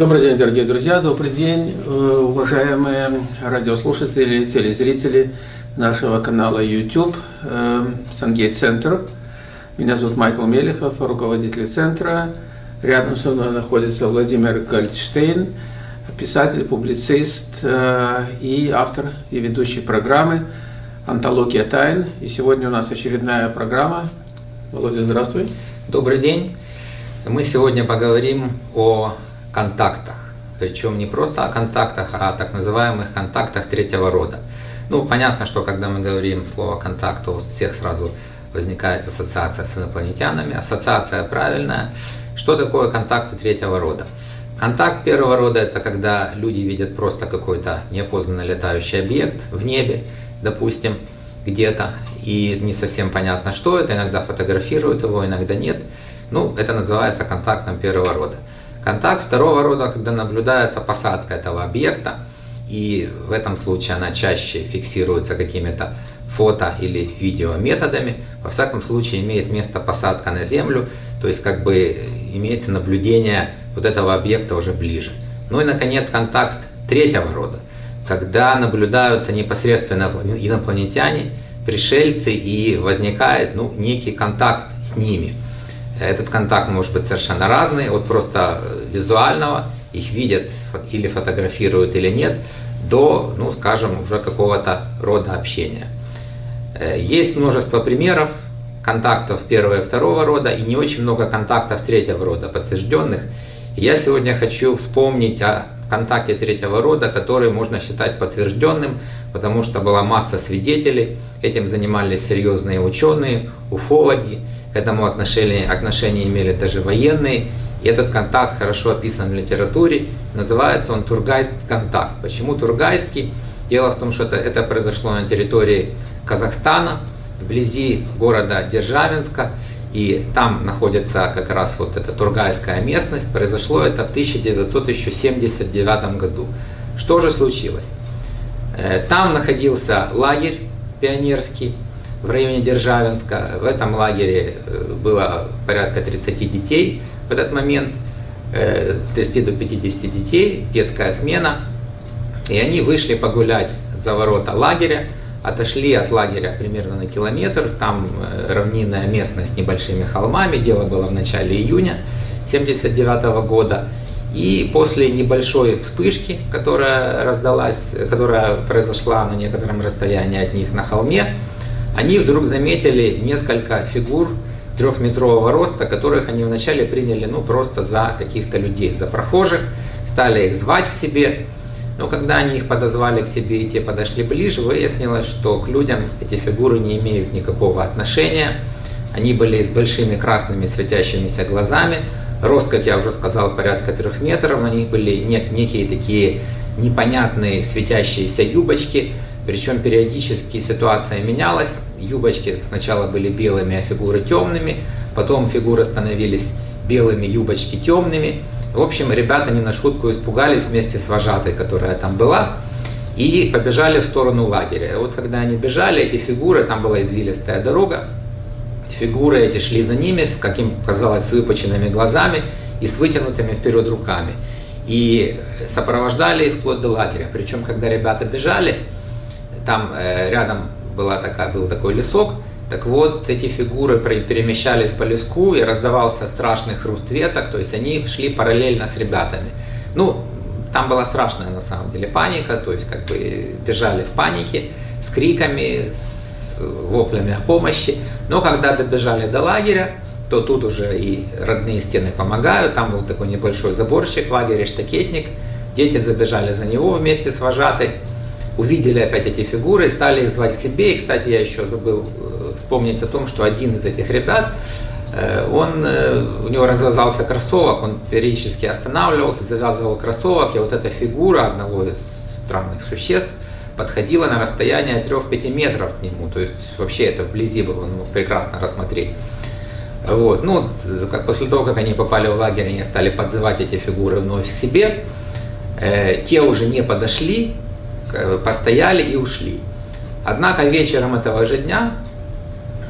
Добрый день, дорогие друзья, добрый день, э, уважаемые радиослушатели, телезрители нашего канала YouTube э, Сангейт Центр. Меня зовут Майкл Мелехов, руководитель центра. Рядом со мной находится Владимир Гольдштейн, писатель, публицист э, и автор и ведущий программы «Антология тайн». И сегодня у нас очередная программа. Володя, здравствуй. Добрый день. Мы сегодня поговорим о контактах. Причем не просто о контактах, а о так называемых контактах третьего рода. Ну, понятно, что когда мы говорим слово «контакт», у всех сразу возникает ассоциация с инопланетянами. Ассоциация правильная. Что такое контакты третьего рода? Контакт первого рода – это когда люди видят просто какой-то неопознанный летающий объект в небе, допустим, где-то, и не совсем понятно, что это, иногда фотографируют его, иногда нет. Ну, это называется контактом первого рода. Контакт второго рода, когда наблюдается посадка этого объекта, и в этом случае она чаще фиксируется какими-то фото или видео методами. Во всяком случае имеет место посадка на Землю, то есть как бы имеется наблюдение вот этого объекта уже ближе. Ну и наконец контакт третьего рода, когда наблюдаются непосредственно инопланетяне, пришельцы и возникает ну, некий контакт с ними. Этот контакт может быть совершенно разный, от просто визуального, их видят или фотографируют или нет, до, ну скажем, уже какого-то рода общения. Э, есть множество примеров контактов первого и второго рода, и не очень много контактов третьего рода подтвержденных. Я сегодня хочу вспомнить о контакте третьего рода, который можно считать подтвержденным, потому что была масса свидетелей, этим занимались серьезные ученые, уфологи, к этому отношение, отношение имели даже военные. И этот контакт хорошо описан в литературе. Называется он Тургайский контакт. Почему Тургайский? Дело в том, что это, это произошло на территории Казахстана, вблизи города Державинска. И там находится как раз вот эта Тургайская местность. Произошло это в 1979 году. Что же случилось? Э, там находился лагерь пионерский, в районе Державинска. В этом лагере э, было порядка 30 детей в этот момент, 30 э, до 50 детей, детская смена. И они вышли погулять за ворота лагеря, отошли от лагеря примерно на километр, там э, равнинная местность с небольшими холмами, дело было в начале июня 1979 года. И после небольшой вспышки, которая раздалась, которая произошла на некотором расстоянии от них на холме, они вдруг заметили несколько фигур трехметрового роста, которых они вначале приняли ну, просто за каких-то людей, за прохожих, стали их звать к себе. Но когда они их подозвали к себе и те подошли ближе, выяснилось, что к людям эти фигуры не имеют никакого отношения. Они были с большими красными светящимися глазами. Рост, как я уже сказал, порядка трех метров. На них были некие такие непонятные светящиеся юбочки. Причем периодически ситуация менялась. Юбочки сначала были белыми, а фигуры темными. Потом фигуры становились белыми, юбочки темными. В общем, ребята не на шутку испугались вместе с вожатой, которая там была. И побежали в сторону лагеря. И вот когда они бежали, эти фигуры, там была извилистая дорога, фигуры эти шли за ними, с каким казалось, с выпученными глазами и с вытянутыми вперед руками. И сопровождали вплоть до лагеря. Причем, когда ребята бежали, там э, рядом была такая, был такой лесок, так вот, эти фигуры перемещались по леску и раздавался страшный хруст веток, то есть они шли параллельно с ребятами. Ну, там была страшная на самом деле паника, то есть как бы бежали в панике, с криками, с воплями о помощи. Но когда добежали до лагеря, то тут уже и родные стены помогают, там был такой небольшой заборчик в лагере, штакетник, дети забежали за него вместе с вожатой увидели опять эти фигуры, стали их звать к себе. И, кстати, я еще забыл э, вспомнить о том, что один из этих ребят, э, он, э, у него развязался кроссовок, он периодически останавливался, завязывал кроссовок, и вот эта фигура одного из странных существ подходила на расстояние 3-5 метров к нему, то есть вообще это вблизи было, он мог прекрасно рассмотреть. Вот. Ну, как, после того, как они попали в лагерь, они стали подзывать эти фигуры вновь к себе. Э, те уже не подошли, постояли и ушли. Однако вечером этого же дня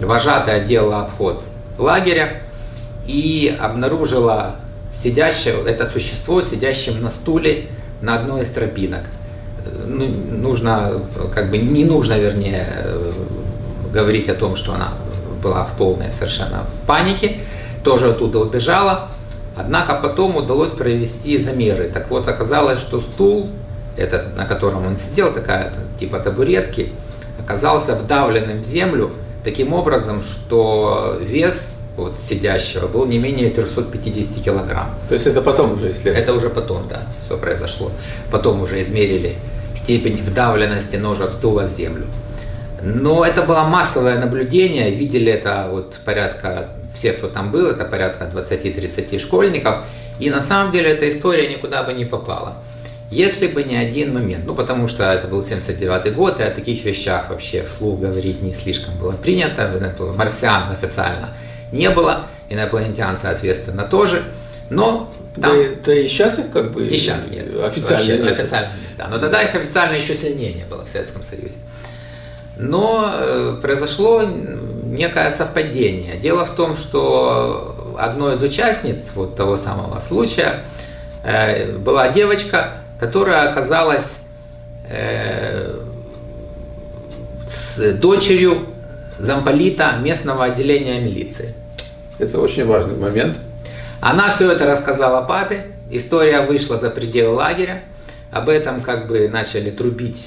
вожатая делала обход лагеря и обнаружила сидящего, это существо, сидящим на стуле на одной из тропинок. Ну, нужно, как бы не нужно, вернее, говорить о том, что она была в полной совершенно в панике, тоже оттуда убежала. Однако потом удалось провести замеры. Так вот, оказалось, что стул, этот, на котором он сидел, такая типа табуретки, оказался вдавленным в землю таким образом, что вес вот, сидящего был не менее 350 килограмм. То есть это потом уже исследовали? Это уже потом, да, все произошло. Потом уже измерили степень вдавленности ножек стула в землю. Но это было массовое наблюдение, видели это вот порядка, все, кто там был, это порядка 20-30 школьников. И на самом деле эта история никуда бы не попала. Если бы не один момент, ну потому что это был 79 год, и о таких вещах вообще вслух говорить не слишком было принято, марсиан официально не было, инопланетян, соответственно, тоже. Но там, да, да и сейчас их как бы и сейчас нет. Официально вообще, нет. Официально нет, да. Но тогда их официально еще сильнее не было в Советском Союзе. Но э, произошло некое совпадение. Дело в том, что одной из участниц вот того самого случая э, была девочка, которая оказалась э, с дочерью замполита местного отделения милиции. Это очень важный момент. Она все это рассказала папе, история вышла за пределы лагеря, об этом как бы начали трубить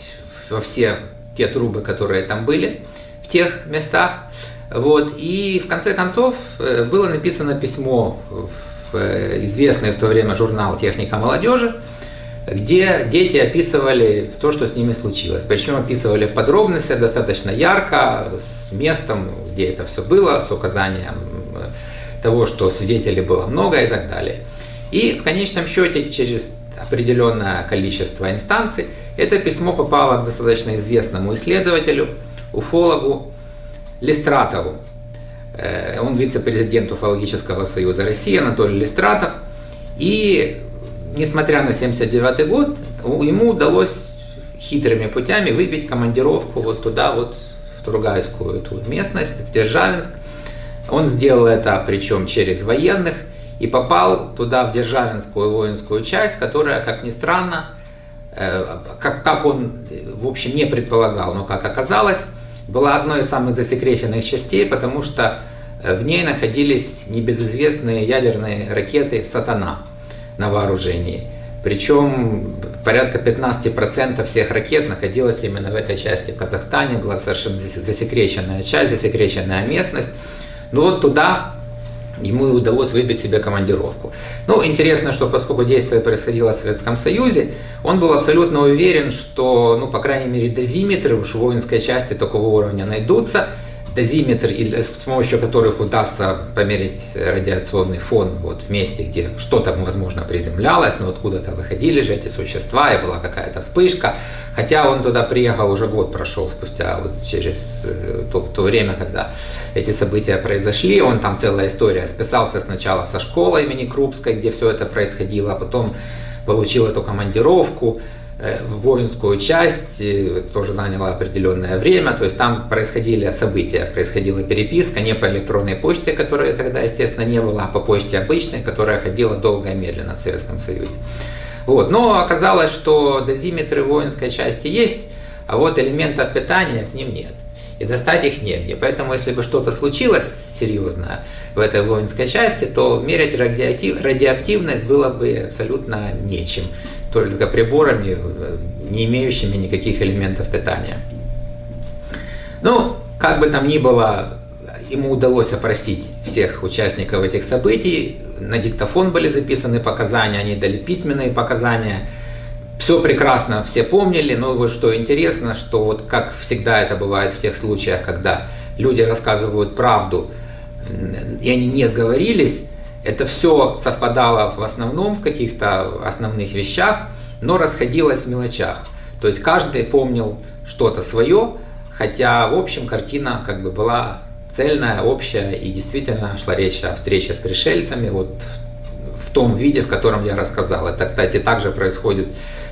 во все те трубы, которые там были в тех местах. Вот. И в конце концов э, было написано письмо в э, известный в то время журнал «Техника молодежи», где дети описывали то, что с ними случилось. Причем описывали в подробностях достаточно ярко, с местом, где это все было, с указанием э, того, что свидетелей было много и так далее. И в конечном счете через определенное количество инстанций это письмо попало к достаточно известному исследователю, уфологу Листратову. Э, он вице-президент Уфологического союза России Анатолий Листратов. И несмотря на 79 год, ему удалось хитрыми путями выбить командировку вот туда, вот в Тургайскую эту местность, в Державинск. Он сделал это причем через военных и попал туда, в Державинскую воинскую часть, которая, как ни странно, э, как, как он, в общем, не предполагал, но как оказалось, была одной из самых засекреченных частей, потому что э, в ней находились небезызвестные ядерные ракеты «Сатана» на вооружении. Причем порядка 15% всех ракет находилось именно в этой части в Казахстане, была совершенно засекреченная часть, засекреченная местность. Ну вот туда ему удалось выбить себе командировку. Ну, интересно, что поскольку действие происходило в Советском Союзе, он был абсолютно уверен, что, ну, по крайней мере, дозиметры уж воинской части такого уровня найдутся, дозиметр, с помощью которых удастся померить радиационный фон вот в месте, где что-то, возможно, приземлялось, но откуда-то выходили же эти существа, и была какая-то вспышка. Хотя он туда приехал, уже год прошел спустя, вот через э, то, то время, когда эти события произошли. Он там целая история списался сначала со школы имени Крупской, где все это происходило, а потом получил эту командировку. Э, в воинскую часть, тоже заняло определенное время, то есть там происходили события, происходила переписка не по электронной почте, которой тогда, естественно, не было, а по почте обычной, которая ходила долго и медленно в Советском Союзе. Вот. Но оказалось, что дозиметры воинской части есть, а вот элементов питания к ним нет. И достать их негде. Поэтому, если бы что-то случилось серьезное в этой воинской части, то мерять радиоактив, радиоактивность было бы абсолютно нечем только приборами, не имеющими никаких элементов питания. Ну, как бы там ни было, ему удалось опросить всех участников этих событий, на диктофон были записаны показания, они дали письменные показания, все прекрасно все помнили, но вот что интересно, что вот как всегда это бывает в тех случаях, когда люди рассказывают правду, и они не сговорились, это все совпадало в основном в каких-то основных вещах, но расходилось в мелочах. То есть каждый помнил что-то свое, хотя в общем картина как бы была цельная, общая, и действительно шла речь о встрече с пришельцами вот в, том виде, в котором я рассказал. Это, кстати, также происходит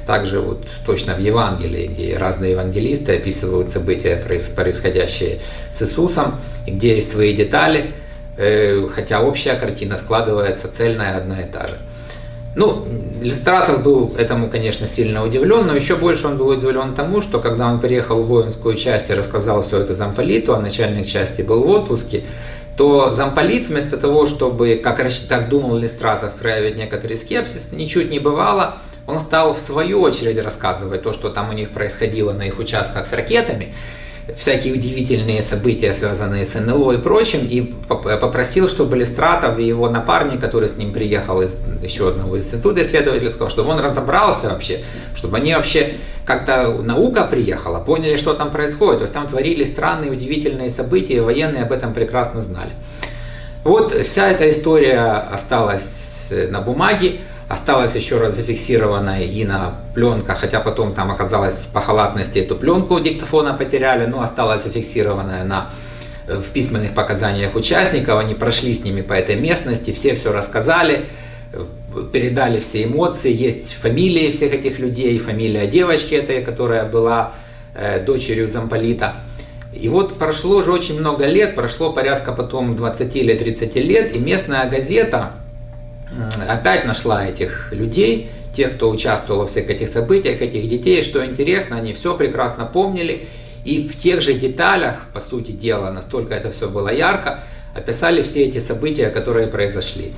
также вот точно в Евангелии, где разные евангелисты описывают события, происходящие с Иисусом, где есть свои детали, хотя общая картина складывается цельная одна и та же. Ну, Листратов был этому, конечно, сильно удивлен, но еще больше он был удивлен тому, что когда он приехал в воинскую часть и рассказал все это замполиту, а начальник части был в отпуске, то замполит вместо того, чтобы, как, как думал Листратов, проявить некоторый скепсис, ничуть не бывало, он стал в свою очередь рассказывать то, что там у них происходило на их участках с ракетами, всякие удивительные события, связанные с НЛО и прочим, и попросил, чтобы Листратов и его напарник, который с ним приехал из еще одного института исследовательского, чтобы он разобрался вообще, чтобы они вообще как-то наука приехала, поняли, что там происходит. То есть там творились странные, удивительные события, и военные об этом прекрасно знали. Вот вся эта история осталась на бумаге осталась еще раз зафиксированная и на пленках, хотя потом там оказалось по халатности эту пленку диктофона потеряли, но осталась зафиксированная на, э, в письменных показаниях участников, они прошли с ними по этой местности, все все рассказали, э, передали все эмоции, есть фамилии всех этих людей, фамилия девочки этой, которая была э, дочерью замполита. И вот прошло уже очень много лет, прошло порядка потом 20 или 30 лет, и местная газета, опять нашла этих людей, тех, кто участвовал во всех этих событиях, этих детей. Что интересно, они все прекрасно помнили. И в тех же деталях, по сути дела, настолько это все было ярко, описали все эти события, которые произошли.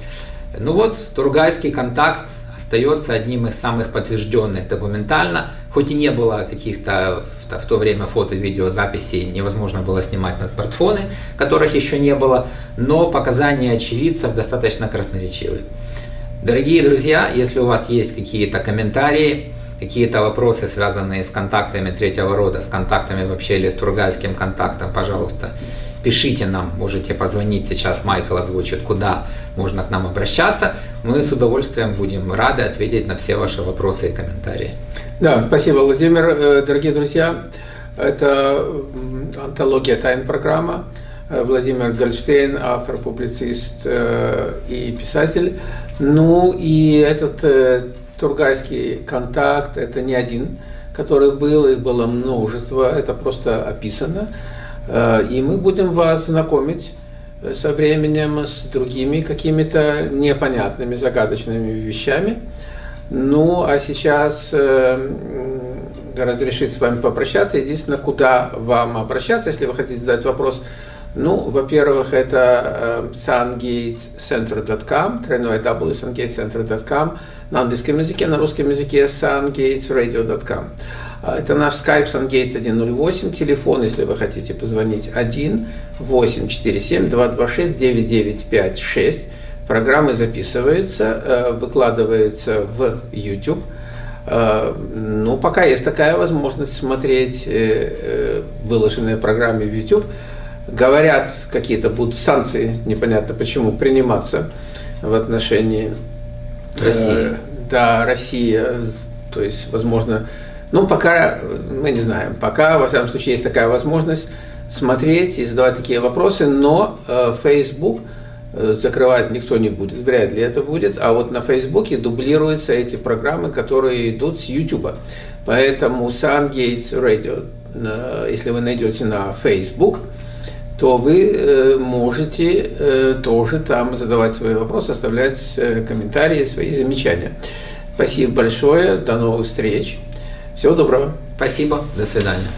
Ну вот, Тургайский контакт остается одним из самых подтвержденных документально, хоть и не было каких-то в то время фото-видеозаписей, невозможно было снимать на смартфоны, которых еще не было, но показания очевидцев достаточно красноречивые. Дорогие друзья, если у вас есть какие-то комментарии, какие-то вопросы, связанные с контактами третьего рода, с контактами вообще или с Тургайским контактом, пожалуйста, пишите нам, можете позвонить сейчас, Майкл озвучит, куда можно к нам обращаться. Мы с удовольствием будем рады ответить на все ваши вопросы и комментарии. Да, спасибо, Владимир. Э, дорогие друзья, это антология тайн программа. Э, Владимир Гольштейн, автор, публицист э, и писатель. Ну и этот Тургайский контакт, это не один, который был, их было множество, это просто описано. Э, и мы будем вас знакомить со временем с другими какими-то непонятными, загадочными вещами. Ну, а сейчас э, разрешить с вами попрощаться. Единственное, куда вам обращаться, если вы хотите задать вопрос. Ну, во-первых, это э, sungatescenter.com, тройное w, sungatescenter.com, на английском языке, на русском языке sungatesradio.com. А, это наш Skype SunGates 108, телефон, если вы хотите позвонить, 1 847 226 9956. Программы записываются, э, выкладываются в YouTube. Э, ну, пока есть такая возможность смотреть э, выложенные программы в YouTube. Говорят, какие-то будут санкции, непонятно почему, приниматься в отношении России. Да, Россия, то есть, возможно, ну, пока мы не знаем. Пока, во всяком случае, есть такая возможность смотреть и задавать такие вопросы, но э, Facebook э, закрывать никто не будет, вряд ли это будет, а вот на Фейсбуке дублируются эти программы, которые идут с YouTube. Поэтому Sun Gates Radio, э, если вы найдете на Facebook, то вы э, можете э, тоже там задавать свои вопросы, оставлять комментарии, свои замечания. Спасибо большое, до новых встреч. Всего доброго. Спасибо, до свидания.